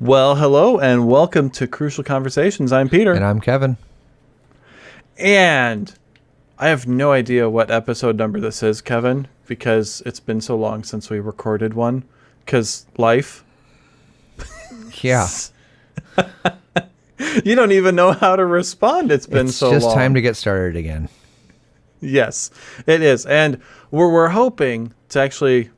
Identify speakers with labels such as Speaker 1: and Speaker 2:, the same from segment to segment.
Speaker 1: Well, hello and welcome to Crucial Conversations. I'm Peter.
Speaker 2: And I'm Kevin.
Speaker 1: And I have no idea what episode number this is, Kevin, because it's been so long since we recorded one. Because life.
Speaker 2: Yeah.
Speaker 1: you don't even know how to respond. It's been
Speaker 2: it's
Speaker 1: so long.
Speaker 2: It's just time to get started again.
Speaker 1: Yes, it is. And we're, we're hoping to actually,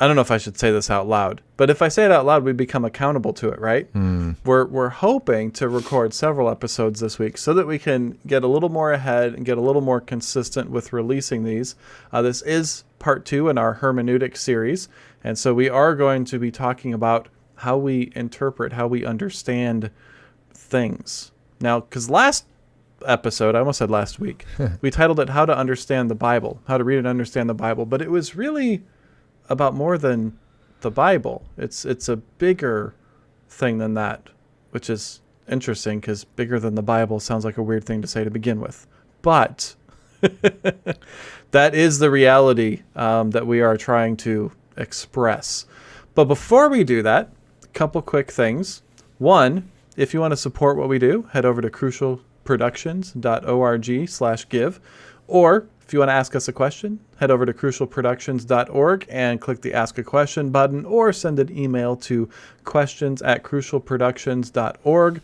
Speaker 1: I don't know if I should say this out loud, but if I say it out loud, we become accountable to it, right?
Speaker 2: Mm.
Speaker 1: We're, we're hoping to record several episodes this week so that we can get a little more ahead and get a little more consistent with releasing these. Uh, this is part two in our hermeneutic series. And so we are going to be talking about how we interpret, how we understand things. Now, because last episode, I almost said last week, we titled it How to Understand the Bible, How to Read and Understand the Bible, but it was really about more than the Bible. It's it's a bigger thing than that, which is interesting because bigger than the Bible sounds like a weird thing to say to begin with. But that is the reality um, that we are trying to express. But before we do that, a couple quick things. One, if you want to support what we do, head over to crucialproductions.org slash give. Or if you want to ask us a question, head over to crucialproductions.org and click the Ask a Question button or send an email to questions at crucialproductions.org.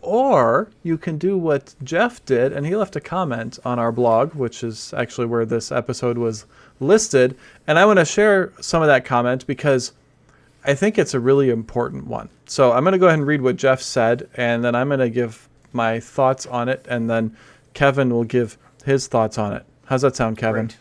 Speaker 1: Or you can do what Jeff did, and he left a comment on our blog, which is actually where this episode was listed. And I want to share some of that comment because I think it's a really important one. So I'm going to go ahead and read what Jeff said, and then I'm going to give my thoughts on it, and then Kevin will give his thoughts on it. How's that sound, Kevin?
Speaker 2: Great.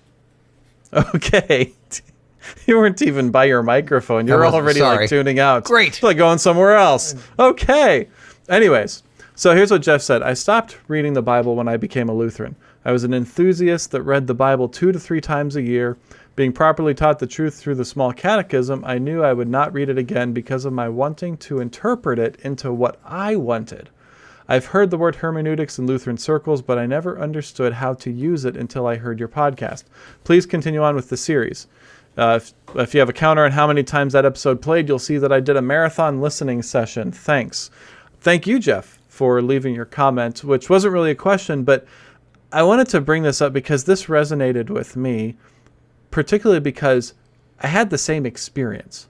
Speaker 1: Okay. you weren't even by your microphone. You're already
Speaker 2: sorry.
Speaker 1: like tuning out.
Speaker 2: Great.
Speaker 1: It's like going somewhere else. Okay. Anyways, so here's what Jeff said. I stopped reading the Bible when I became a Lutheran. I was an enthusiast that read the Bible two to three times a year. Being properly taught the truth through the small catechism, I knew I would not read it again because of my wanting to interpret it into what I wanted. I've heard the word hermeneutics in Lutheran circles, but I never understood how to use it until I heard your podcast. Please continue on with the series. Uh, if, if you have a counter on how many times that episode played, you'll see that I did a marathon listening session. Thanks. Thank you, Jeff, for leaving your comment, which wasn't really a question, but I wanted to bring this up because this resonated with me, particularly because I had the same experience.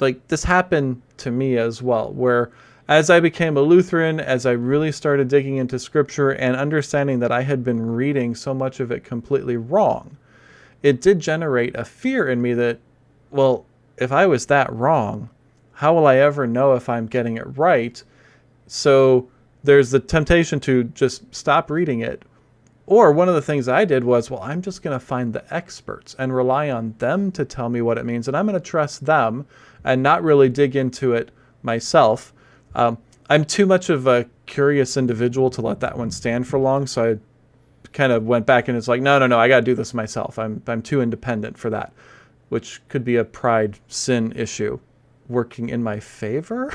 Speaker 1: Like, this happened to me as well, where as I became a Lutheran, as I really started digging into scripture and understanding that I had been reading so much of it completely wrong, it did generate a fear in me that, well, if I was that wrong, how will I ever know if I'm getting it right? So there's the temptation to just stop reading it. Or one of the things I did was, well, I'm just going to find the experts and rely on them to tell me what it means. And I'm going to trust them and not really dig into it myself. Um, I'm too much of a curious individual to let that one stand for long. So I kind of went back and it's like, no, no, no, I got to do this myself. I'm, I'm too independent for that, which could be a pride sin issue working in my favor.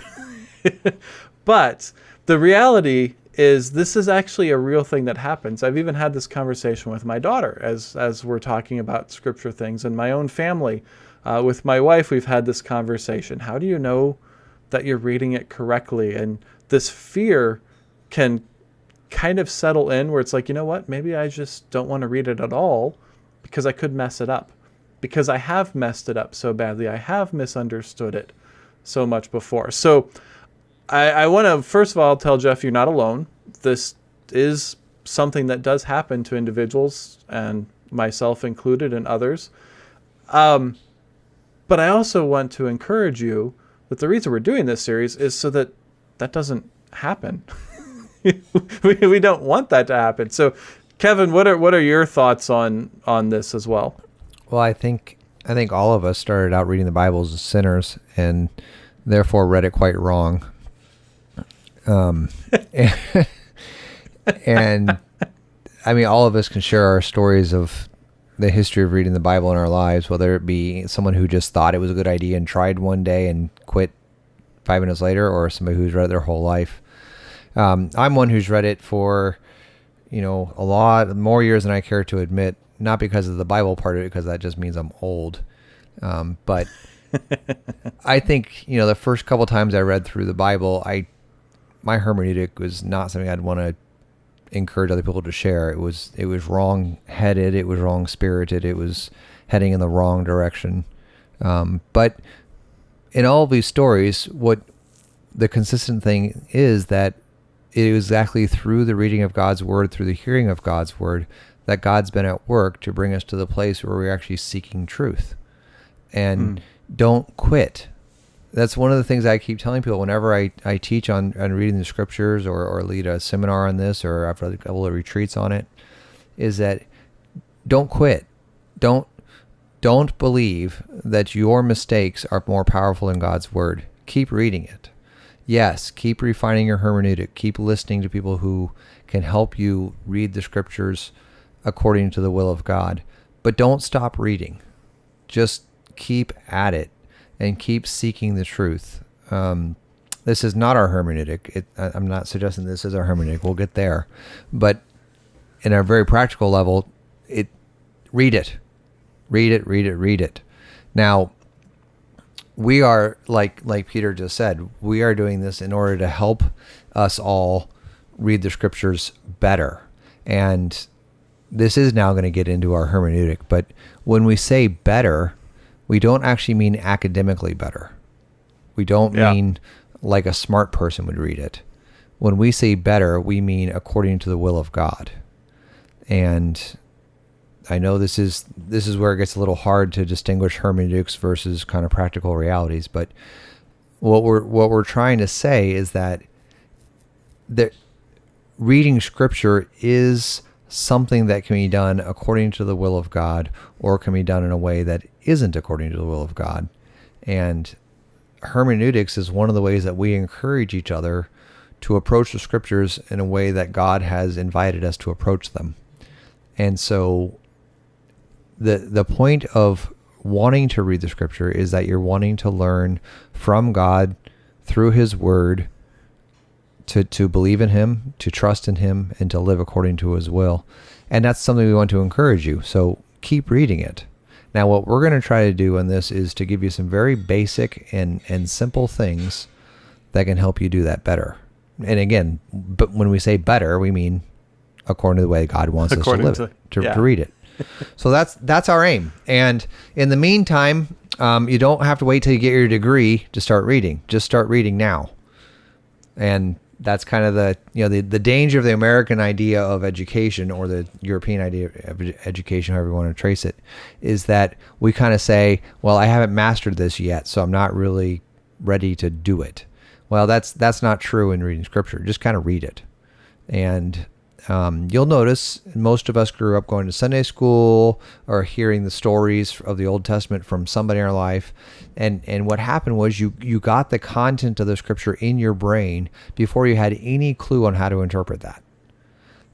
Speaker 1: but the reality is this is actually a real thing that happens. I've even had this conversation with my daughter as as we're talking about scripture things in my own family. Uh, with my wife, we've had this conversation. How do you know that you're reading it correctly? And this fear can kind of settle in where it's like, you know what? Maybe I just don't want to read it at all because I could mess it up. Because I have messed it up so badly. I have misunderstood it so much before. So I, I want to first of all tell Jeff you're not alone. This is something that does happen to individuals, and myself included, and others. Um, but I also want to encourage you that the reason we're doing this series is so that that doesn't happen. we, we don't want that to happen. So, Kevin, what are what are your thoughts on on this as well?
Speaker 2: Well, I think I think all of us started out reading the Bible as sinners and therefore read it quite wrong. Um, and, and I mean, all of us can share our stories of the history of reading the Bible in our lives, whether it be someone who just thought it was a good idea and tried one day and quit five minutes later, or somebody who's read it their whole life. Um, I'm one who's read it for, you know, a lot more years than I care to admit. Not because of the Bible part of it, because that just means I'm old. Um, but I think you know the first couple times I read through the Bible, I my hermeneutic was not something I'd want to encourage other people to share. It was it was wrong headed. It was wrong spirited. It was heading in the wrong direction. Um, but in all these stories, what the consistent thing is that it is exactly through the reading of God's word, through the hearing of God's word, that God's been at work to bring us to the place where we're actually seeking truth. And mm. don't quit. That's one of the things I keep telling people whenever I, I teach on, on reading the scriptures or, or lead a seminar on this or I've led a couple of retreats on it, is that don't quit. Don't don't believe that your mistakes are more powerful than God's word. Keep reading it. Yes, keep refining your hermeneutic. Keep listening to people who can help you read the scriptures according to the will of God. But don't stop reading. Just keep at it and keep seeking the truth. Um, this is not our hermeneutic. It, I'm not suggesting this is our hermeneutic. We'll get there. But in a very practical level, it read it Read it, read it, read it. Now, we are like like Peter just said, we are doing this in order to help us all read the scriptures better. And this is now going to get into our hermeneutic, but when we say better, we don't actually mean academically better. We don't yeah. mean like a smart person would read it. When we say better, we mean according to the will of God. And I know this is this is where it gets a little hard to distinguish hermeneutics versus kind of practical realities, but what we're what we're trying to say is that that reading scripture is something that can be done according to the will of God or can be done in a way that isn't according to the will of God. And hermeneutics is one of the ways that we encourage each other to approach the scriptures in a way that God has invited us to approach them. And so the the point of wanting to read the scripture is that you're wanting to learn from God through his word to to believe in him, to trust in him and to live according to his will. And that's something we want to encourage you. So keep reading it. Now what we're going to try to do in this is to give you some very basic and and simple things that can help you do that better. And again, but when we say better, we mean according to the way God wants according us to live to, to, yeah. to read it so that's that's our aim. And in the meantime, um, you don't have to wait till you get your degree to start reading. Just start reading now. And that's kind of the you know the, the danger of the American idea of education or the European idea of education, however you want to trace it, is that we kind of say, well, I haven't mastered this yet, so I'm not really ready to do it. Well, that's that's not true in reading scripture. Just kind of read it. And um, you'll notice most of us grew up going to Sunday school or hearing the stories of the Old Testament from somebody in our life. And, and what happened was you, you got the content of the scripture in your brain before you had any clue on how to interpret that.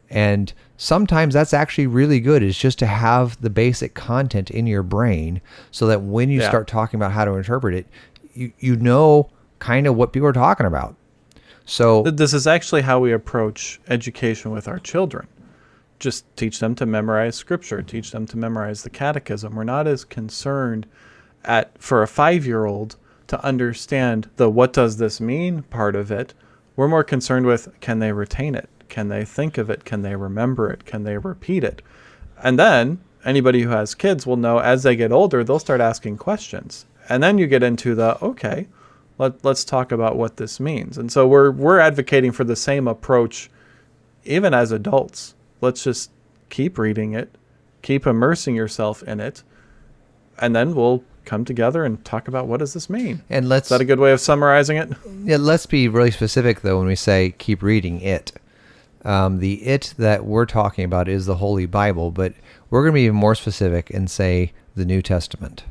Speaker 2: And sometimes that's actually really good is just to have the basic content in your brain so that when you yeah. start talking about how to interpret it, you, you know kind of what people are talking about. So
Speaker 1: this is actually how we approach education with our children. Just teach them to memorize scripture, teach them to memorize the catechism. We're not as concerned at for a 5-year-old to understand the what does this mean part of it. We're more concerned with can they retain it? Can they think of it? Can they remember it? Can they repeat it? And then anybody who has kids will know as they get older, they'll start asking questions. And then you get into the okay, let, let's talk about what this means. And so we're we're advocating for the same approach even as adults. Let's just keep reading it, keep immersing yourself in it, and then we'll come together and talk about what does this mean.
Speaker 2: And let's
Speaker 1: Is that a good way of summarizing it?
Speaker 2: Yeah, let's be really specific though when we say keep reading it. Um, the it that we're talking about is the Holy Bible, but we're going to be even more specific and say the New Testament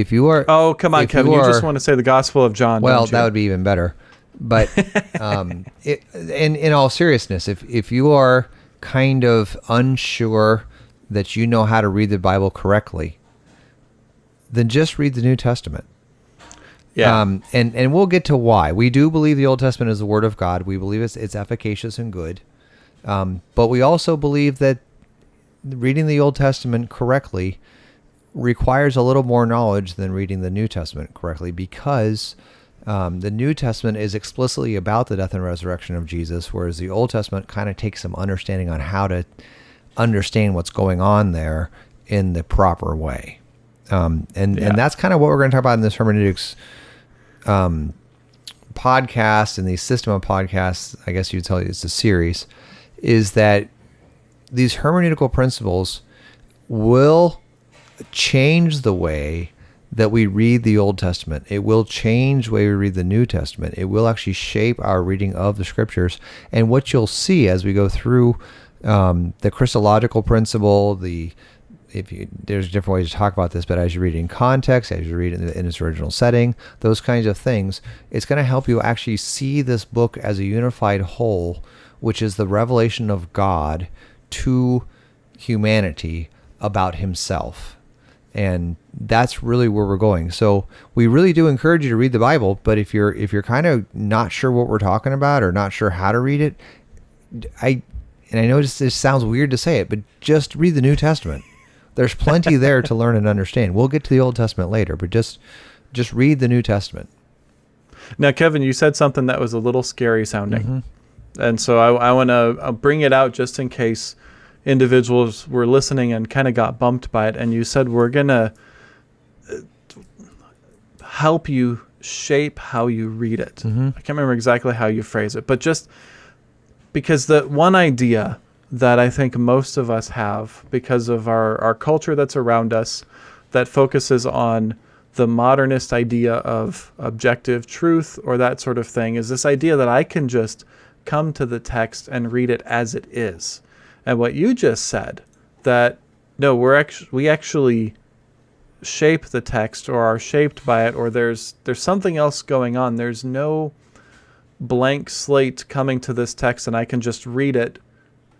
Speaker 2: if you are
Speaker 1: oh come on kevin you, are, you, just want to say the gospel of john
Speaker 2: well that would be even better. But um, it, in in all seriousness if if you are kind of unsure that you know how to read the bible correctly then just read the new testament. Yeah. Um, and and we'll get to why. We do believe the old testament is the word of god. We believe it's it's efficacious and good. Um, but we also believe that reading the old testament correctly requires a little more knowledge than reading the New Testament correctly because um, the New Testament is explicitly about the death and resurrection of Jesus, whereas the Old Testament kind of takes some understanding on how to understand what's going on there in the proper way. Um, and,
Speaker 1: Yeah.
Speaker 2: and that's kind of what we're going to talk about in this hermeneutics um, podcast and the system of podcasts, I guess you'd tell you it's a series, is that these hermeneutical principles will change the way that we read the Old Testament. It will change the way we read the New Testament. It will actually shape our reading of the scriptures. And what you'll see as we go through um, the Christological principle, the if you, there's different ways to talk about this, but as you read in context, as you read in, in its original setting, those kinds of things, it's going to help you actually see this book as a unified whole, which is the revelation of God to humanity about Himself, and that's really where we're going. So we really do encourage you to read the Bible, but if you're if you're kind of not sure what we're talking about or not sure how to read it, I and I know this, this sounds weird to say it, but just read the New Testament. There's plenty there to learn and understand. We'll get to the Old Testament later, but just just read the New Testament.
Speaker 1: Now, Kevin, you said something that was a little scary sounding.
Speaker 2: Mm-hmm.
Speaker 1: And so I, I want to bring it out just in case individuals were listening and kind of got bumped by it. And you said we're going to help you shape how you read it.
Speaker 2: Mm-hmm.
Speaker 1: I can't remember exactly how you phrase it, but just because the one idea that I think most of us have because of our, our culture that's around us that focuses on the modernist idea of objective truth or that sort of thing is this idea that I can just come to the text and read it as it is. And what you just said that no, we're actually we actually shape the text or are shaped by it or there's there's something else going on. There's no blank slate coming to this text and I can just read it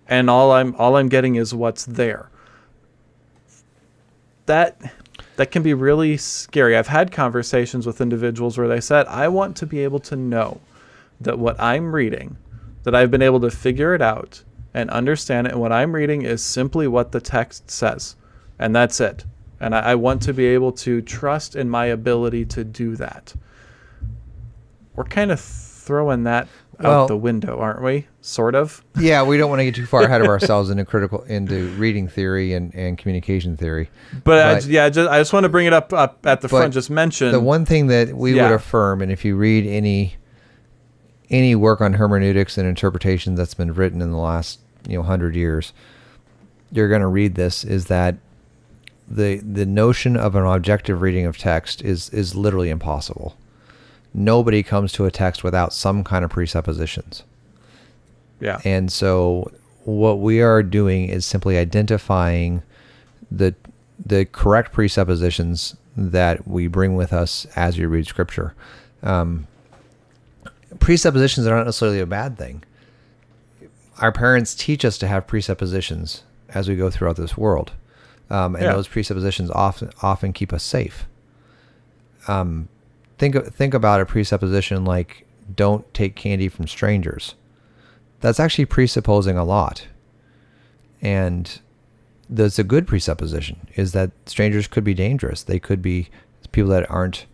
Speaker 1: and all I'm all I'm getting is what's there. That that can be really scary. I've had conversations with individuals where they said, "I want to be able to know that what I'm reading, that I've been able to figure it out and understand it, and what I'm reading is simply what the text says, and that's it. And I, I want to be able to trust in my ability to do that." We're kind of throwing that
Speaker 2: Well-
Speaker 1: out the window, aren't we? Sort of.
Speaker 2: Yeah, we don't want to get too far ahead of ourselves into critical into reading theory and, and communication theory.
Speaker 1: But, I,
Speaker 2: But-
Speaker 1: yeah, just, I just want to bring it up, up at the front. Just mention
Speaker 2: The one thing that we
Speaker 1: Yeah.
Speaker 2: would affirm, and if you read any any work on hermeneutics and interpretation that's been written in the last you know hundred years, you're going to read this is that the the notion of an objective reading of text is is literally impossible. Nobody comes to a text without some kind of presuppositions.
Speaker 1: yeah,
Speaker 2: And so what we are doing is simply identifying the the correct presuppositions that we bring with us as we read scripture. Um, presuppositions are not necessarily a bad thing. Our parents teach us to have presuppositions as we go throughout this world, um, and
Speaker 1: Yeah.
Speaker 2: those presuppositions often often keep us safe. Um, think think about a presupposition like "don't take candy from strangers." That's actually presupposing a lot, and that's a good presupposition is that strangers could be dangerous. They could be people that aren't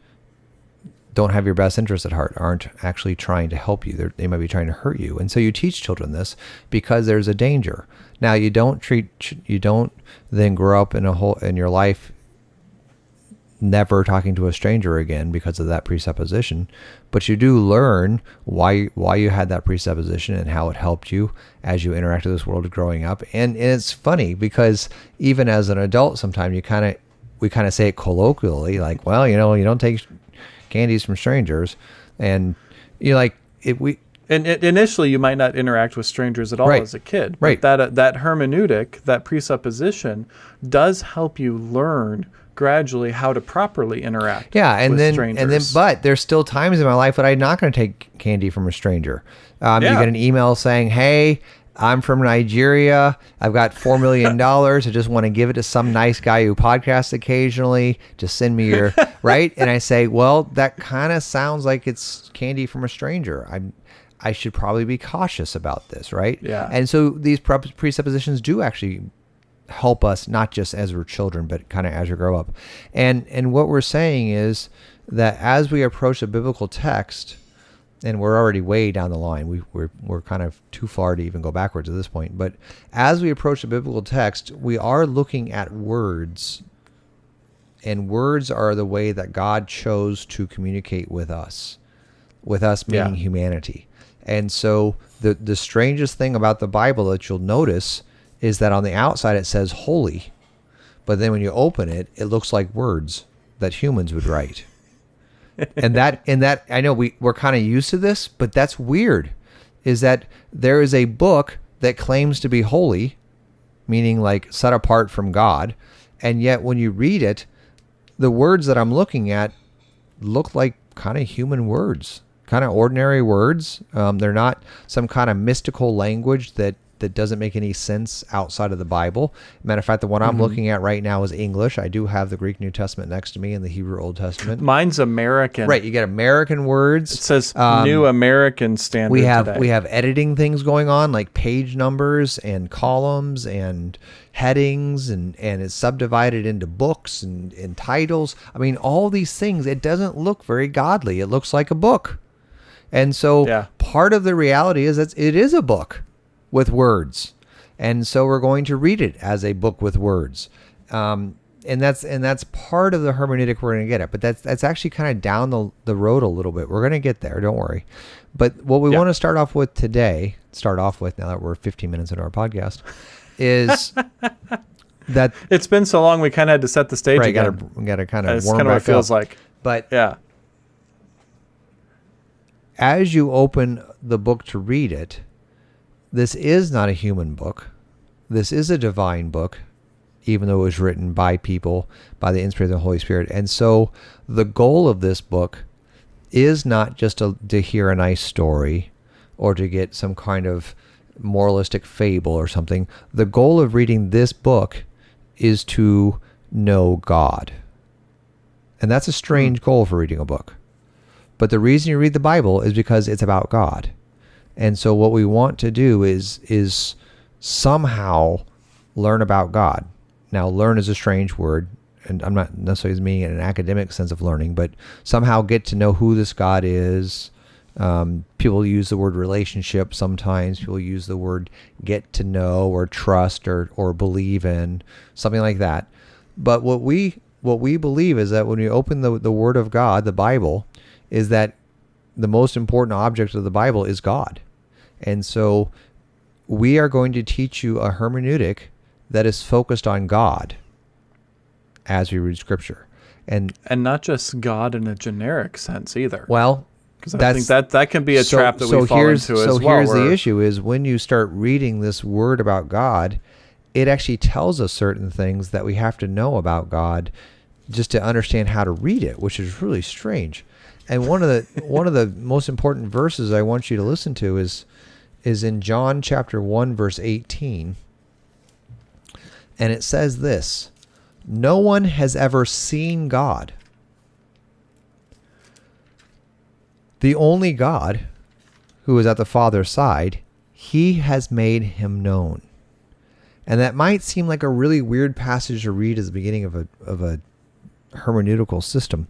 Speaker 2: don't have your best interest at heart, aren't actually trying to help you. They're, they might be trying to hurt you. And so you teach children this because there's a danger. Now you don't treat you don't then grow up in a whole in your life never talking to a stranger again because of that presupposition, but you do learn why why you had that presupposition and how it helped you as you interacted with this world growing up. And, and it's funny because even as an adult, sometimes you kind of we kind of say it colloquially, like, well, you know, you don't take candies from strangers, and you like it. We
Speaker 1: and initially you might not interact with strangers at all
Speaker 2: Right.
Speaker 1: as a kid.
Speaker 2: Right.
Speaker 1: But that uh, that hermeneutic, that presupposition, does help you learn gradually how to properly interact.
Speaker 2: Yeah, and
Speaker 1: with
Speaker 2: then
Speaker 1: strangers.
Speaker 2: and then, but there's still times in my life that I'm not going to take candy from a stranger. Um, You get an email saying, "Hey, I'm from Nigeria. I've got four million dollars. I just want to give it to some nice guy who podcasts occasionally. Just send me your right." And I say, "Well, that kind of sounds like it's candy from a stranger. I'm." I should probably be cautious about this, right?
Speaker 1: Yeah.
Speaker 2: And so these prep- presuppositions do actually help us not just as we're children, but kind of as we grow up. And and what we're saying is that as we approach a biblical text, and we're already way down the line. We, we're, we're kind of too far to even go backwards at this point. But as we approach the biblical text, we are looking at words. And words are the way that God chose to communicate with us, with us meaning
Speaker 1: Yeah.
Speaker 2: humanity. And so the, the strangest thing about the Bible that you'll notice is that on the outside it says holy, but then when you open it, it looks like words that humans would write and that and that I know we we're kind of used to this, but that's weird. Is that there is a book that claims to be holy, meaning like set apart from God, and yet when you read it, the words that I'm looking at look like kind of human words, kind of ordinary words. Um, they're not some kind of mystical language that that doesn't make any sense outside of the Bible. Matter of fact, the one I'm looking at right now is English. I do have the Greek New Testament next to me and the Hebrew Old Testament.
Speaker 1: Mine's American.
Speaker 2: Right, you get American words.
Speaker 1: It says
Speaker 2: Um,
Speaker 1: New American Standard.
Speaker 2: we have
Speaker 1: today.
Speaker 2: we have editing things going on like page numbers and columns and headings and and it's subdivided into books and, and titles. I mean, all these things. It doesn't look very godly. It looks like a book, and so
Speaker 1: Yeah.
Speaker 2: part of the reality is that it is a book with words, and so we're going to read it as a book with words. Um, and that's and that's part of the hermeneutic we're going to get at, but that's that's actually kind of down the, the road a little bit. We're going to get there, don't worry. But what we
Speaker 1: Yeah.
Speaker 2: want to start off with today, start off with now that we're 15 minutes into our podcast, is that
Speaker 1: It's been so long, we kind of had to set the stage
Speaker 2: right? Got
Speaker 1: again.
Speaker 2: to got to kind of
Speaker 1: That's
Speaker 2: warm
Speaker 1: kind of what it feels
Speaker 2: up.
Speaker 1: like.
Speaker 2: But
Speaker 1: Yeah.
Speaker 2: as you open the book to read it, this is not a human book. This is a divine book, even though it was written by people by the inspiration of the Holy Spirit. And so the goal of this book is not just to, to hear a nice story or to get some kind of moralistic fable or something. The goal of reading this book is to know God. And that's a strange hmm. goal for reading a book. But the reason you read the Bible is because it's about God. And so what we want to do is is somehow learn about God. Now learn is a strange word, and I'm not necessarily meaning in an academic sense of learning, but somehow get to know who this God is. Um, people use the word relationship sometimes. People use the word get to know or trust or or believe in something like that. But what we what we believe is that when we open the the Word of God, the Bible, is that the most important object of the Bible is God. And so we are going to teach you a hermeneutic that is focused on God as we read scripture. And
Speaker 1: And not just God in a generic sense either.
Speaker 2: well,
Speaker 1: Because I think that that can be a
Speaker 2: so-
Speaker 1: trap that
Speaker 2: so
Speaker 1: we fall
Speaker 2: here's,
Speaker 1: into
Speaker 2: so
Speaker 1: as well.
Speaker 2: So here's the issue is when you start reading this word about God, it actually tells us certain things that we have to know about God just to understand how to read it, which is really strange. And one of the one of the most important verses I want you to listen to is is in John chapter 1 verse 18. And it says this, no one has ever seen God. The only God who is at the Father's side, he has made him known. And that might seem like a really weird passage to read as the beginning of a of a hermeneutical system.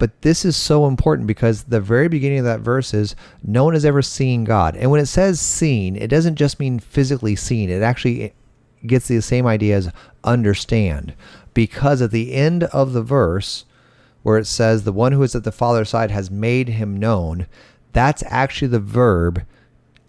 Speaker 2: But this is so important because the very beginning of that verse is no one has ever seen God. And when it says seen, it doesn't just mean physically seen. It actually gets the same idea as understand. Because at the end of the verse, where it says the one who is at the Father's side has made him known, that's actually the verb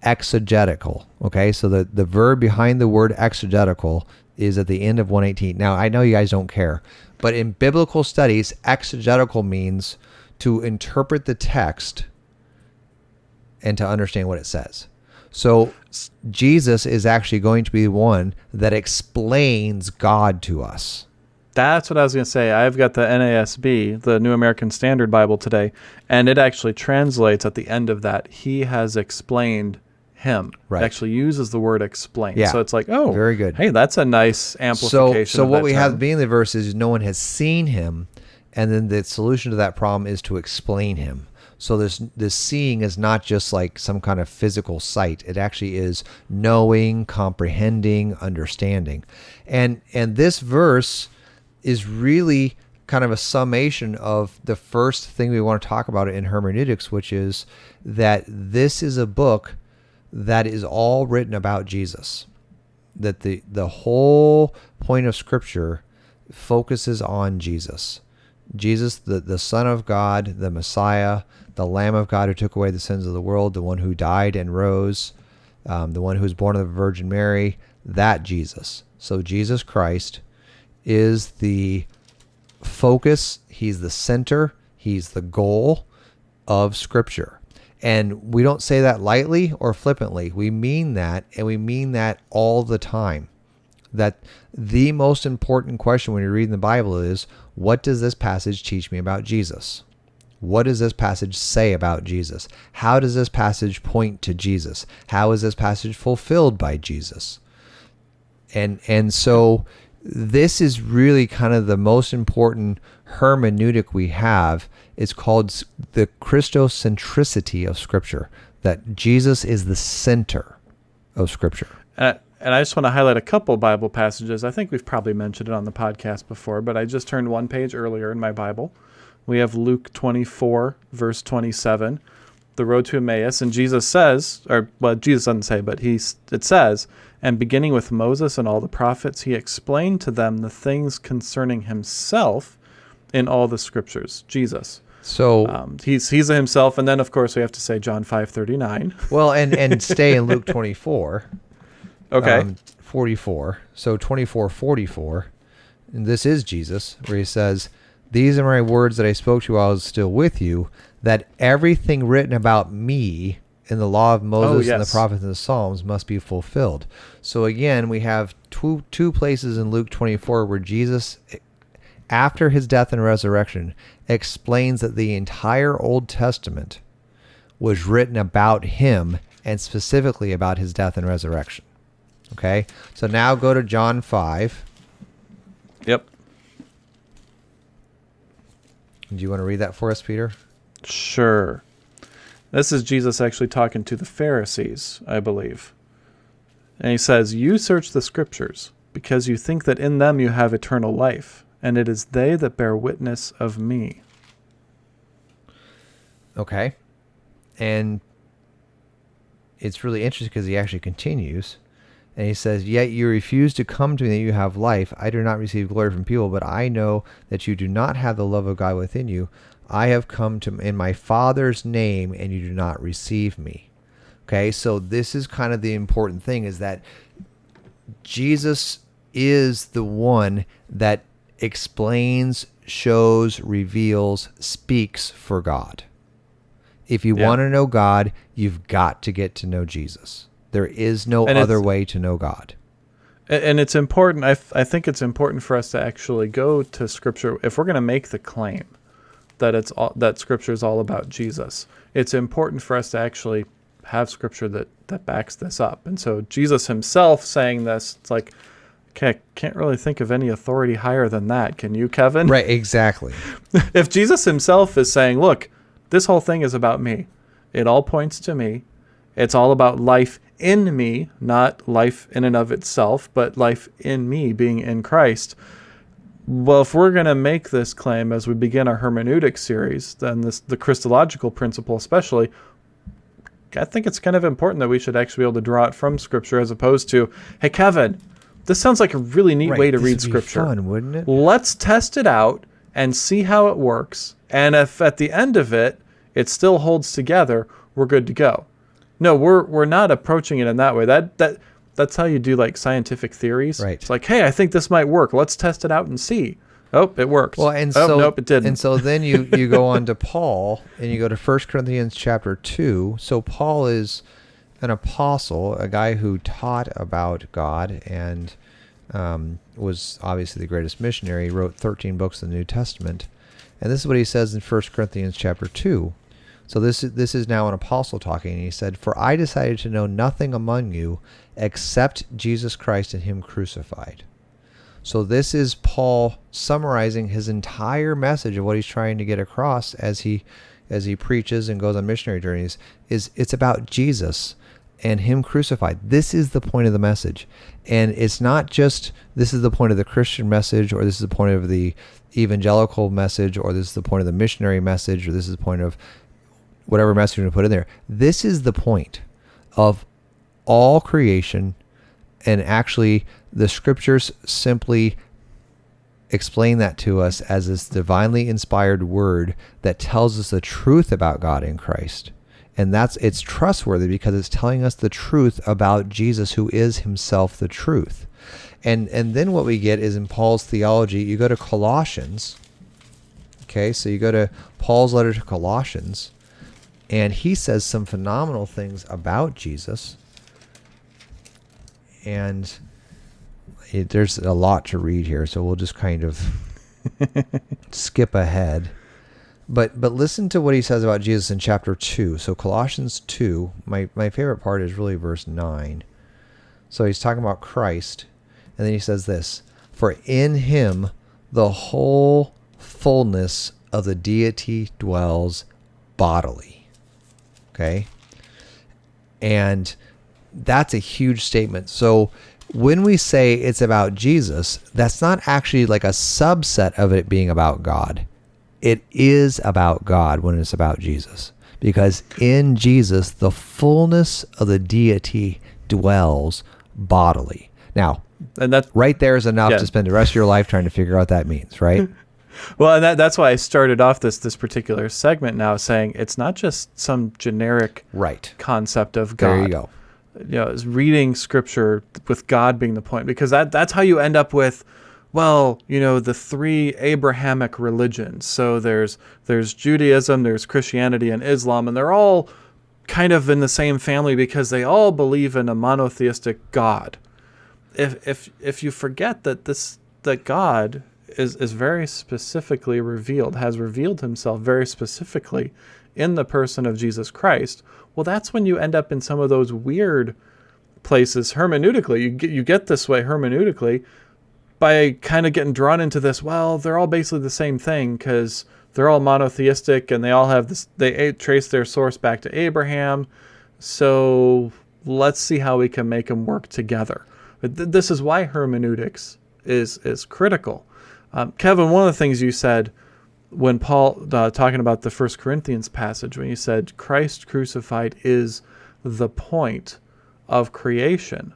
Speaker 2: exegetical. Okay, so the, the verb behind the word exegetical is at the end of 118. Now, I know you guys don't care, but in biblical studies, exegetical means to interpret the text and to understand what it says. So Jesus is actually going to be one that explains God to us.
Speaker 1: That's what I was going to say. I've got the NASB, the New American Standard Bible today, and it actually translates at the end of that, He has explained Him.
Speaker 2: Right.
Speaker 1: It actually uses the word explain.
Speaker 2: Yeah.
Speaker 1: So it's like, oh,
Speaker 2: Very good.
Speaker 1: Hey, that's a nice
Speaker 2: So,
Speaker 1: amplification.
Speaker 2: so
Speaker 1: of
Speaker 2: what we
Speaker 1: term.
Speaker 2: have being the verse is no one has seen him, and then the solution to that problem is to explain him. So this this seeing is not just like some kind of physical sight. It actually is knowing, comprehending, understanding. And and this verse is really kind of a summation of the first thing we want to talk about in hermeneutics, which is that this is a book that is all written about Jesus. That the the whole point of scripture focuses on Jesus. Jesus, the, the Son of God, the Messiah, the Lamb of God who took away the sins of the world, the one who died and rose, um, the one who was born of the Virgin Mary, that Jesus. So Jesus Christ is the focus, he's the center, he's the goal of Scripture. And we don't say that lightly or flippantly. We mean that, and we mean that all the time that the most important question when you're reading the Bible is what does this passage teach me about Jesus? What does this passage say about Jesus? How does this passage point to Jesus? How is this passage fulfilled by Jesus? And and so this is really kind of the most important hermeneutic we have. It's called the Christocentricity of Scripture, that Jesus is the center of Scripture.
Speaker 1: Uh, and I just want to highlight a couple Bible passages. I think we've probably mentioned it on the podcast before, but I just turned one page earlier in my Bible. We have Luke 24, verse 27, the road to Emmaus. And Jesus says, or well, Jesus doesn't say, but he, it says, and beginning with Moses and all the prophets, he explained to them the things concerning himself in all the scriptures. Jesus.
Speaker 2: So
Speaker 1: um, he's he's himself, and then of course we have to say John five thirty nine.
Speaker 2: Well, and and stay in Luke twenty four.
Speaker 1: Okay.
Speaker 2: Um, 44. So 24, 44. And this is Jesus, where he says, These are my words that I spoke to you while I was still with you, that everything written about me in the law of Moses oh, yes. and the prophets and the Psalms must be fulfilled. So again, we have two two places in Luke 24 where Jesus after his death and resurrection explains that the entire Old Testament was written about him and specifically about his death and resurrection. Okay, so now go to John 5.
Speaker 1: Yep.
Speaker 2: Do you want to read that for us, Peter?
Speaker 1: Sure. This is Jesus actually talking to the Pharisees, I believe. And he says, You search the scriptures, because you think that in them you have eternal life, and it is they that bear witness of me.
Speaker 2: Okay. And it's really interesting because he actually continues. And he says, Yet you refuse to come to me that you have life. I do not receive glory from people, but I know that you do not have the love of God within you. I have come to in my Father's name, and you do not receive me. Okay, so this is kind of the important thing is that Jesus is the one that explains, shows, reveals, speaks for God. If you yeah. want to know God, you've got to get to know Jesus. There is no and other way to know God.
Speaker 1: And it's important. I, I think it's important for us to actually go to Scripture if we're going to make the claim that it's all, that Scripture is all about Jesus. It's important for us to actually have Scripture that that backs this up. And so Jesus Himself saying this, it's like, okay, can't really think of any authority higher than that. Can you, Kevin?
Speaker 2: Right. Exactly.
Speaker 1: if Jesus Himself is saying, look, this whole thing is about me. It all points to me. It's all about life in me, not life in and of itself, but life in me being in Christ. Well, if we're going to make this claim as we begin our hermeneutic series, then this the Christological principle especially, I think it's kind of important that we should actually be able to draw it from Scripture as opposed to, hey, Kevin, this sounds like a really neat right, way to read Scripture.
Speaker 2: Fun, wouldn't it?
Speaker 1: Let's test it out and see how it works. And if at the end of it, it still holds together, we're good to go. No, we're we're not approaching it in that way. That that that's how you do like scientific theories.
Speaker 2: Right.
Speaker 1: It's like, hey, I think this might work. Let's test it out and see. Oh, it works.
Speaker 2: Well, and
Speaker 1: oh,
Speaker 2: so
Speaker 1: nope, it didn't.
Speaker 2: And so then you you go on to Paul and you go to 1 Corinthians chapter 2. So Paul is an apostle, a guy who taught about God and um, was obviously the greatest missionary. He wrote 13 books of the New Testament. And this is what he says in 1 Corinthians chapter 2. So this is, this is now an apostle talking, and he said, "For I decided to know nothing among you except Jesus Christ and Him crucified." So this is Paul summarizing his entire message of what he's trying to get across as he as he preaches and goes on missionary journeys is it's about Jesus and him crucified. This is the point of the message. And it's not just this is the point of the Christian message or this is the point of the evangelical message or this is the point of the missionary message or this is the point of whatever message you put in there. This is the point of all creation and actually the scriptures simply explain that to us as this divinely inspired word that tells us the truth about God in Christ. And that's it's trustworthy because it's telling us the truth about Jesus who is himself the truth. And and then what we get is in Paul's theology, you go to Colossians. Okay, so you go to Paul's letter to Colossians and he says some phenomenal things about Jesus. And it, there's a lot to read here, so we'll just kind of skip ahead. But but listen to what he says about Jesus in chapter two. So Colossians two, my, my favorite part is really verse nine. So he's talking about Christ, and then he says this For in him the whole fullness of the deity dwells bodily. Okay? And that's a huge statement. So when we say it's about Jesus, that's not actually like a subset of it being about God. It is about God when it's about Jesus. Because in Jesus, the fullness of the deity dwells bodily. Now,
Speaker 1: and that's
Speaker 2: right there is enough
Speaker 1: Yeah.
Speaker 2: to spend the rest of your life trying to figure out what that means, right?
Speaker 1: well, and that, that's why I started off this this particular segment now saying it's not just some generic
Speaker 2: right.
Speaker 1: concept of God.
Speaker 2: There you go.
Speaker 1: you know, is reading scripture with God being the point because that that's how you end up with well, you know, the three Abrahamic religions. So there's there's Judaism, there's Christianity and Islam and they're all kind of in the same family because they all believe in a monotheistic God. If if if you forget that this that God is is very specifically revealed, has revealed himself very specifically in the person of Jesus Christ, well that's when you end up in some of those weird places hermeneutically. You get you get this way hermeneutically by kind of getting drawn into this. Well, they're all basically the same thing because they're all monotheistic and they all have this. They trace their source back to Abraham. So let's see how we can make them work together. But th- this is why hermeneutics is is critical. Um, Kevin, one of the things you said when Paul uh, talking about the First Corinthians passage, when you said Christ crucified is the point of creation,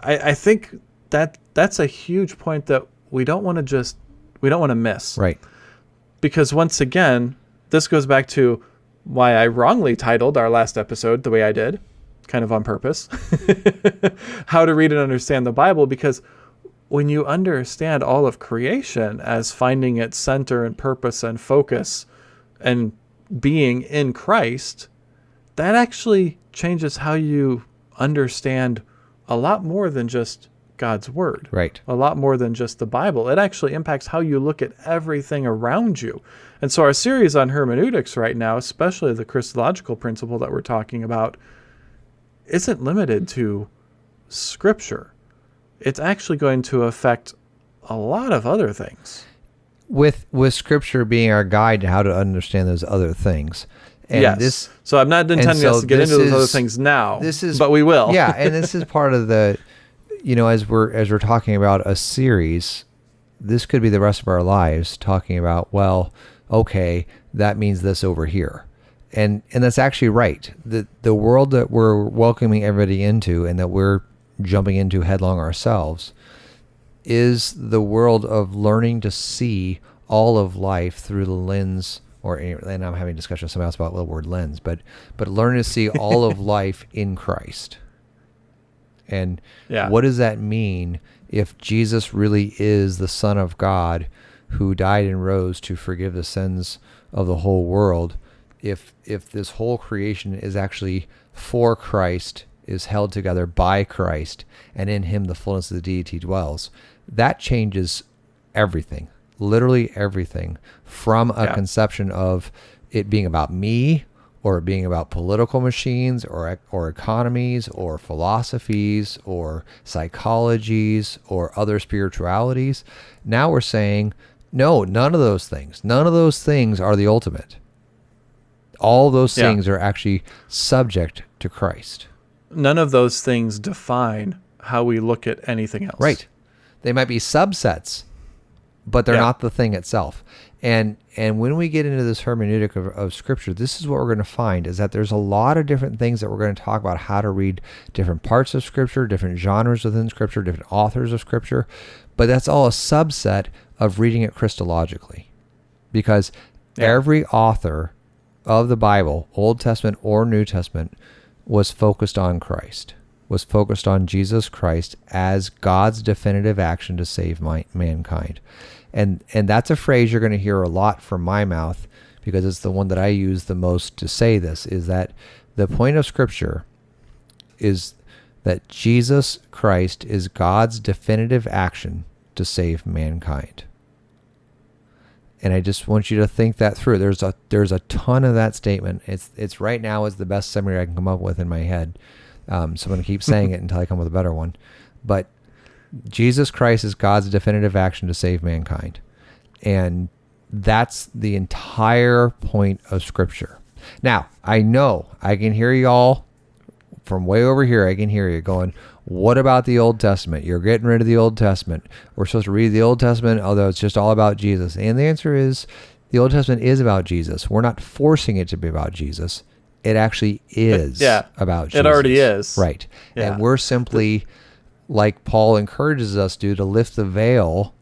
Speaker 1: I, I think that that's a huge point that we don't want to just we don't want to miss
Speaker 2: Right.
Speaker 1: because once again, this goes back to why I wrongly titled our last episode the way I did, kind of on purpose. How to read and understand the Bible because when you understand all of creation as finding its center and purpose and focus and being in Christ, that actually changes how you understand a lot more than just God's word
Speaker 2: Right.
Speaker 1: a lot more than just the Bible. It actually impacts how you look at everything around you. And so, our series on hermeneutics right now, especially the Christological principle that we're talking about, isn't limited to Scripture. It's actually going to affect a lot of other things.
Speaker 2: With with scripture being our guide to how to understand those other things. And
Speaker 1: yes.
Speaker 2: this
Speaker 1: so, I'm not intending
Speaker 2: so
Speaker 1: us to get into those other things now.
Speaker 2: this is
Speaker 1: but we will.
Speaker 2: yeah, and this is part of the you know, as we're as we're talking about a series, this could be the rest of our lives talking about, well, okay, that means this over here. And and that's actually right. The the world that we're welcoming everybody into and that we're jumping into headlong ourselves is the world of learning to see all of life through the lens or and I'm having a discussion with somebody else about the word lens, but but learning to see all of life in Christ. And
Speaker 1: Yeah.
Speaker 2: what does that mean if Jesus really is the Son of God who died and rose to forgive the sins of the whole world? If if this whole creation is actually for Christ, is held together by Christ, and in him the fullness of the deity dwells, that changes everything. Literally everything. From a
Speaker 1: Yeah.
Speaker 2: conception of it being about me or it being about political machines or or economies or philosophies or psychologies or other spiritualities now we're saying no none of those things none of those things are the ultimate All those
Speaker 1: Yeah.
Speaker 2: things are actually subject to Christ.
Speaker 1: None of those things define how we look at anything else.
Speaker 2: Right. They might be subsets, but they're
Speaker 1: Yeah.
Speaker 2: not the thing itself. And and when we get into this hermeneutic of, of scripture, this is what we're going to find is that there's a lot of different things that we're going to talk about how to read different parts of scripture, different genres within scripture, different authors of scripture, but that's all a subset of reading it Christologically. Because
Speaker 1: Yeah.
Speaker 2: every author of the Bible, Old Testament or New Testament, was focused on Christ, was focused on Jesus Christ as God's definitive action to save my, mankind. And and that's a phrase you're going to hear a lot from my mouth because it's the one that I use the most to say this is that the point of scripture is that Jesus Christ is God's definitive action to save mankind. And I just want you to think that through. There's a there's a ton of that statement. It's it's right now is the best summary I can come up with in my head. Um, so I'm going to keep saying it until I come with a better one. But Jesus Christ is God's definitive action to save mankind, and that's the entire point of Scripture. Now I know I can hear y'all from way over here, I can hear you going, What about the Old Testament? You're getting rid of the Old Testament. We're supposed to read the Old Testament, although it's just all about Jesus. And the answer is the Old Testament is about Jesus. We're not forcing it to be about Jesus. It actually is
Speaker 1: yeah,
Speaker 2: about Jesus.
Speaker 1: it already is.
Speaker 2: Right.
Speaker 1: Yeah.
Speaker 2: And we're simply, like Paul encourages us to, to lift the veil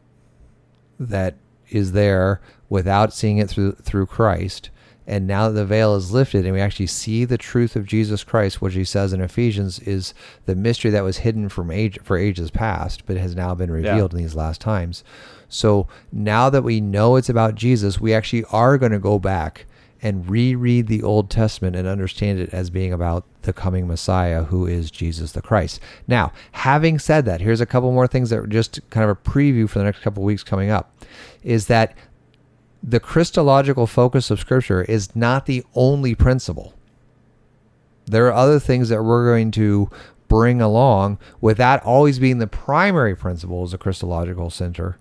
Speaker 2: that is there without seeing it through through Christ. And now that the veil is lifted and we actually see the truth of Jesus Christ, which he says in Ephesians is the mystery that was hidden from age for ages past, but has now been revealed in these last times. So now that we know it's about Jesus, we actually are going to go back and reread the Old Testament and understand it as being about the coming Messiah who is Jesus the Christ. Now, having said that, here's a couple more things that are just kind of a preview for the next couple of weeks coming up is that the Christological focus of Scripture is not the only principle. There are other things that we're going to bring along with that always being the primary principle as a Christological center.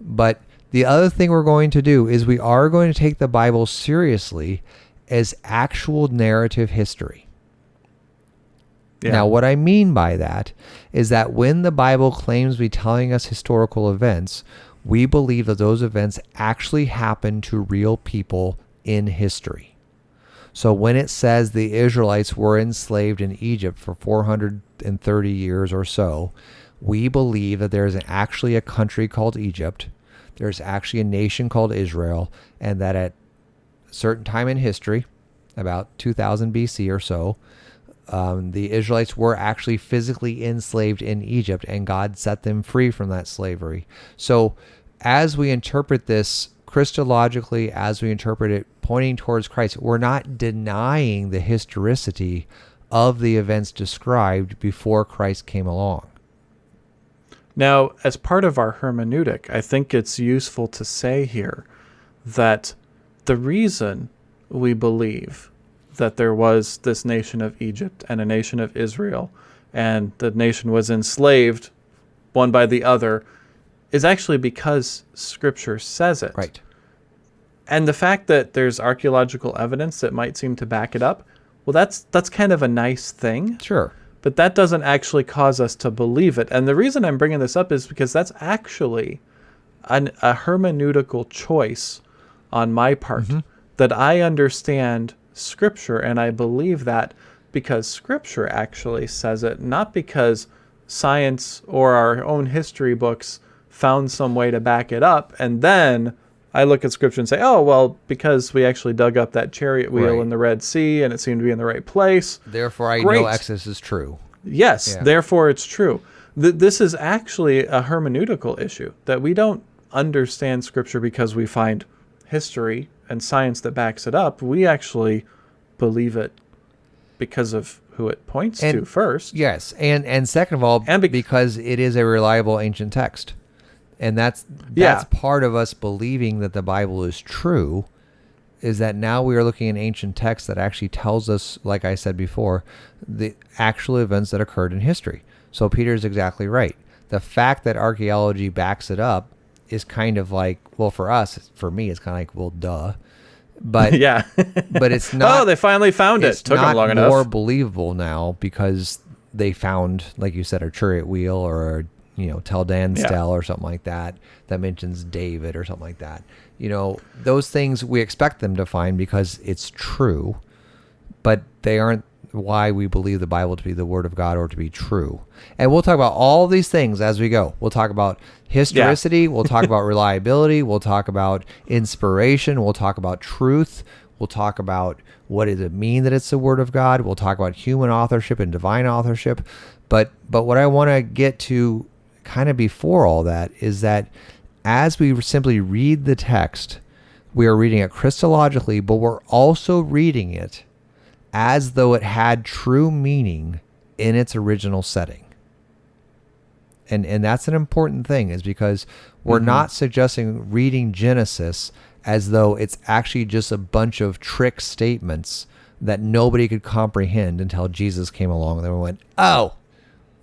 Speaker 2: But the other thing we're going to do is we are going to take the Bible seriously as actual narrative history.
Speaker 1: Yeah.
Speaker 2: Now, what I mean by that is that when the Bible claims to be telling us historical events, we believe that those events actually happened to real people in history. So when it says the Israelites were enslaved in Egypt for 430 years or so, we believe that there is actually a country called Egypt. There's actually a nation called Israel, and that at a certain time in history, about 2000 BC or so, um, the Israelites were actually physically enslaved in Egypt, and God set them free from that slavery. So, as we interpret this Christologically, as we interpret it pointing towards Christ, we're not denying the historicity of the events described before Christ came along.
Speaker 1: Now, as part of our hermeneutic, I think it's useful to say here that the reason we believe that there was this nation of Egypt and a nation of Israel, and the nation was enslaved one by the other, is actually because Scripture says it.
Speaker 2: Right.
Speaker 1: And the fact that there's archaeological evidence that might seem to back it up, well, that's that's kind of a nice thing
Speaker 2: Sure.
Speaker 1: but that doesn't actually cause us to believe it. And the reason I'm bringing this up is because that's actually an, a hermeneutical choice on my part mm-hmm. that I understand Scripture and I believe that because Scripture actually says it, not because science or our own history books found some way to back it up. And then I look at Scripture and say, oh, well, because we actually dug up that chariot wheel
Speaker 2: Right.
Speaker 1: in the Red Sea and it seemed to be in the right place.
Speaker 2: Therefore, I
Speaker 1: Great.
Speaker 2: know Exodus is true.
Speaker 1: Yes,
Speaker 2: Yeah.
Speaker 1: therefore it's true. Th- this is actually a hermeneutical issue that we don't understand scripture because we find history and science that backs it up. We actually believe it because of who it points to first.
Speaker 2: Yes, and and second of all,
Speaker 1: And bec-
Speaker 2: because it is a reliable ancient text, and that's
Speaker 1: Yeah.
Speaker 2: that's part of us believing that the Bible is true, is that now we are looking at ancient text that actually tells us, like I said before, the actual events that occurred in history. So Peter is exactly right. The fact that archaeology backs it up is kind of like, well, for us, for me, it's kind of like, well, duh. But
Speaker 1: yeah.
Speaker 2: but it's oh, not.
Speaker 1: oh, they finally found it. Took them long
Speaker 2: more
Speaker 1: enough.
Speaker 2: believable now because they found, like you said, a chariot wheel or you know Tel Dan
Speaker 1: Yeah.
Speaker 2: stele or something like that that mentions David or something like that. You know, those things we expect them to find because it's true, but they aren't why we believe the Bible to be the Word of God or to be true. And we'll talk about all these things as we go. We'll talk about historicity. we'll talk about reliability. We'll talk about inspiration. We'll talk about truth. We'll talk about what does it mean that it's the Word of God. We'll talk about human authorship and divine authorship. But but what I want to get to kind of before all that is that as we simply read the text, we are reading it Christologically, but we're also reading it as though it had true meaning in its original setting. And and that's an important thing is because we're mm-hmm. not suggesting reading Genesis as though it's actually just a bunch of trick statements that nobody could comprehend until Jesus came along and they went, "Oh,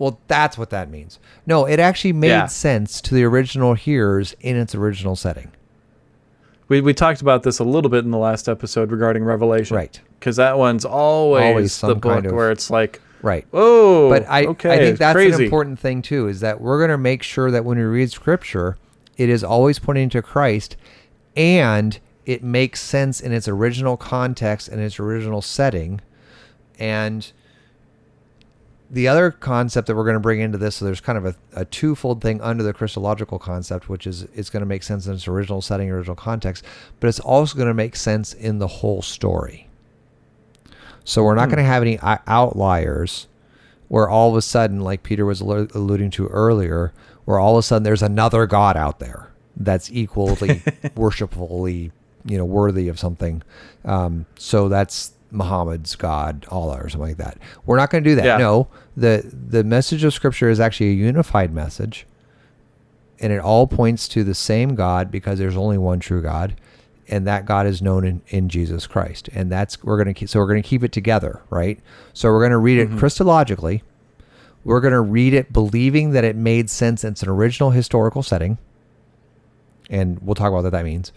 Speaker 2: well, that's what that means." No, it actually made
Speaker 1: Yeah.
Speaker 2: sense to the original hearers in its original setting.
Speaker 1: We, we talked about this a little bit in the last episode regarding Revelation.
Speaker 2: Right.
Speaker 1: Because that one's always,
Speaker 2: Always some
Speaker 1: the book
Speaker 2: kind of-
Speaker 1: where it's like,
Speaker 2: Right.
Speaker 1: oh,
Speaker 2: but I,
Speaker 1: okay,
Speaker 2: I think that's
Speaker 1: crazy.
Speaker 2: an important thing too is that we're going to make sure that when we read scripture it is always pointing to christ and it makes sense in its original context and its original setting and the other concept that we're going to bring into this so there's kind of a, a twofold thing under the christological concept which is it's going to make sense in its original setting original context but it's also going to make sense in the whole story so we're not going to have any outliers where all of a sudden, like Peter was alluding to earlier, where all of a sudden there's another God out there that's equally worshipfully, you know, worthy of something. Um, so that's Muhammad's God, Allah, or something like that. We're not going to do that.
Speaker 1: Yeah.
Speaker 2: No, the the message of Scripture is actually a unified message, and it all points to the same God because there's only one true God, and that God is known in, in Jesus Christ. And that's we're gonna keep so we're gonna keep it together, right? So we're gonna read it mm-hmm. Christologically. We're gonna read it believing that it made sense. It's an original historical setting, and we'll talk about what that means.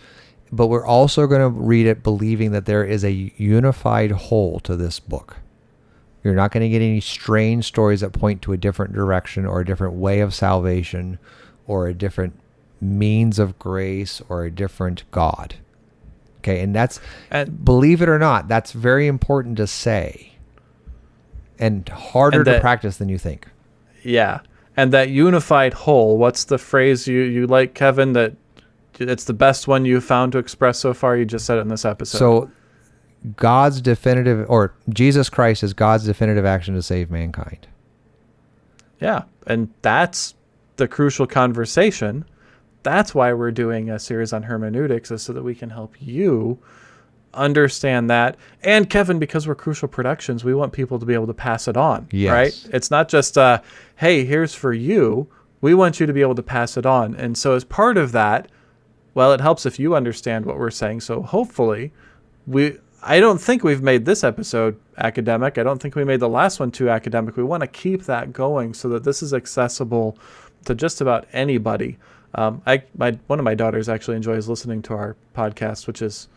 Speaker 2: But we're also going to read it believing that there is a unified whole to this book. You're not going to get any strange stories that point to a different direction or a different way of salvation or a different means of grace or a different God. Okay, and that's
Speaker 1: And-
Speaker 2: believe it or not, that's very important to say and harder
Speaker 1: And
Speaker 2: to practice than you think.
Speaker 1: Yeah. And that unified whole, what's the phrase you, you like, Kevin, that it's the best one you've found to express so far? You just said it in this episode.
Speaker 2: So God's definitive or Jesus Christ is God's definitive action to save mankind.
Speaker 1: Yeah, and that's the crucial conversation. That's why we're doing a series on hermeneutics, is so that we can help you understand that. And Kevin, because we're Crucial Productions, we want people to be able to pass it on.
Speaker 2: Yes.
Speaker 1: Right? It's not just, uh, hey, here's for you. We want you to be able to pass it on. And so, as part of that, well, it helps if you understand what we're saying. So, hopefully, we. I don't think we've made this episode academic. I don't think we made the last one too academic. We want to keep that going so that this is accessible to just about anybody. Um, I my one of my daughters actually enjoys listening to our podcast, which is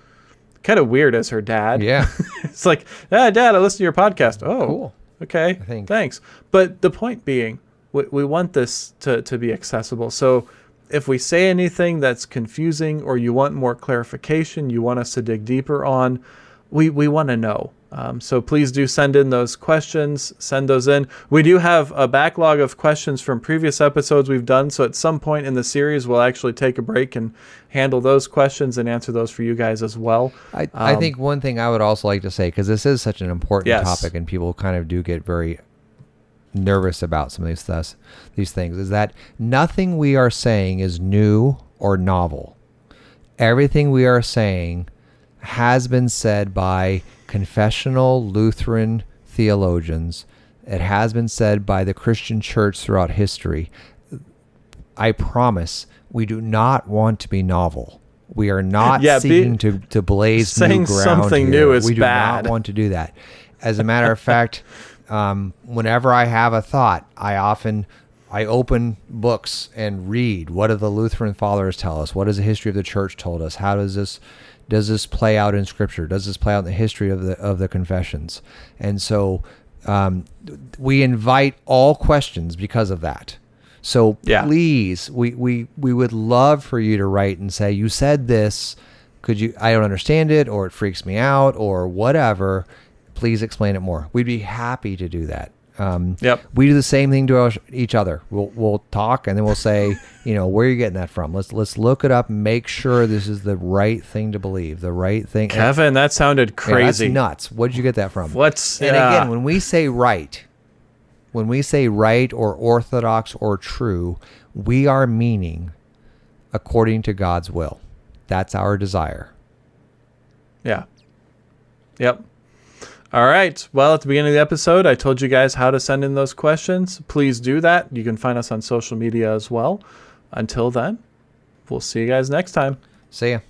Speaker 1: kind of weird as her dad.
Speaker 2: Yeah.
Speaker 1: it's like, ah, dad, I listen to your podcast. Oh,
Speaker 2: Cool.
Speaker 1: Okay,
Speaker 2: think.
Speaker 1: thanks. But the point being, we, we want this to, to be accessible. So if we say anything that's confusing or you want more clarification, you want us to dig deeper on, we, we want to know. Um, so please do send in those questions, send those in. We do have a backlog of questions from previous episodes we've done. So at some point in the series, we'll actually take a break and handle those questions and answer those for you guys as well.
Speaker 2: I, I
Speaker 1: Um,
Speaker 2: think one thing I would also like to say, because this is such an important
Speaker 1: Yes.
Speaker 2: topic and people kind of do get very nervous about some of these thus, these things, is that nothing we are saying is new or novel. Everything we are saying has been said by confessional Lutheran theologians. It has been said by the Christian church throughout history. I promise we do not want to be novel. We are not
Speaker 1: Yeah, be-
Speaker 2: seeking to, to blaze new ground
Speaker 1: something
Speaker 2: here.
Speaker 1: new is
Speaker 2: we do
Speaker 1: bad.
Speaker 2: not want to do that. As a matter of fact, um, whenever I have a thought, I often I open books and read. What do the Lutheran fathers tell us? What has the history of the church told us? How does this Does this play out in Scripture? Does this play out in the history of the of the confessions? And so um, we invite all questions because of that. So
Speaker 1: Yeah.
Speaker 2: please, we, we we would love for you to write and say you said this. Could you? I don't understand it, or it freaks me out, or whatever. Please explain it more. We'd be happy to do that. Um,
Speaker 1: Yep.
Speaker 2: we do the same thing to our, each other. We'll we'll talk and then we'll say, you know, where are you getting that from? Let's let's look it up make sure this is the right thing to believe, the right thing.
Speaker 1: Kevin, that sounded crazy.
Speaker 2: that's nuts. Where did you get that from?
Speaker 1: What's
Speaker 2: And again, when we say right, when we say right or orthodox or true, we are meaning according to God's will. That's our desire.
Speaker 1: Yeah. Yep. All right. Well, at the beginning of the episode, I told you guys how to send in those questions. Please do that. You can find us on social media as well. Until then, we'll see you guys next time.
Speaker 2: See ya.